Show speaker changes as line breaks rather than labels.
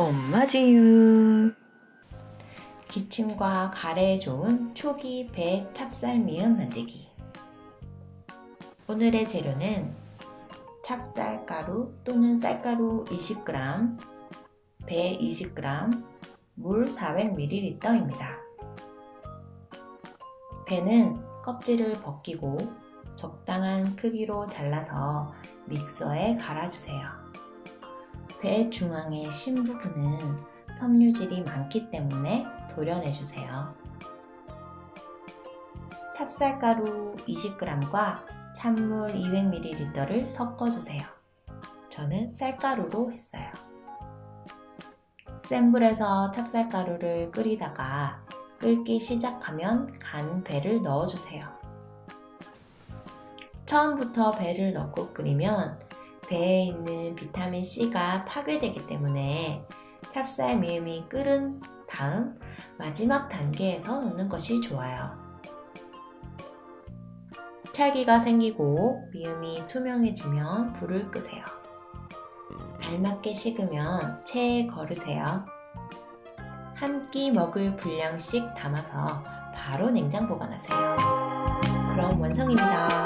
엄마지유 기침과 가래에 좋은 초기 배 찹쌀미음 만들기 오늘의 재료는 찹쌀가루 또는 쌀가루 20g, 배 20g, 물 400ml입니다. 배는 껍질을 벗기고 적당한 크기로 잘라서 믹서에 갈아주세요. 배 중앙의 심 부분은 섬유질이 많기 때문에 도려내주세요. 찹쌀가루 20g과 찬물 200ml를 섞어주세요. 저는 쌀가루로 했어요. 센 불에서 찹쌀가루를 끓이다가 끓기 시작하면 간 배를 넣어주세요. 처음부터 배를 넣고 끓이면 배에 있는 비타민C가 파괴되기 때문에 찹쌀 미음이 끓은 다음 마지막 단계에서 넣는 것이 좋아요. 찰기가 생기고 미음이 투명해지면 불을 끄세요. 알맞게 식으면 체에 거르세요. 한 끼 먹을 분량씩 담아서 바로 냉장 보관하세요. 그럼 완성입니다.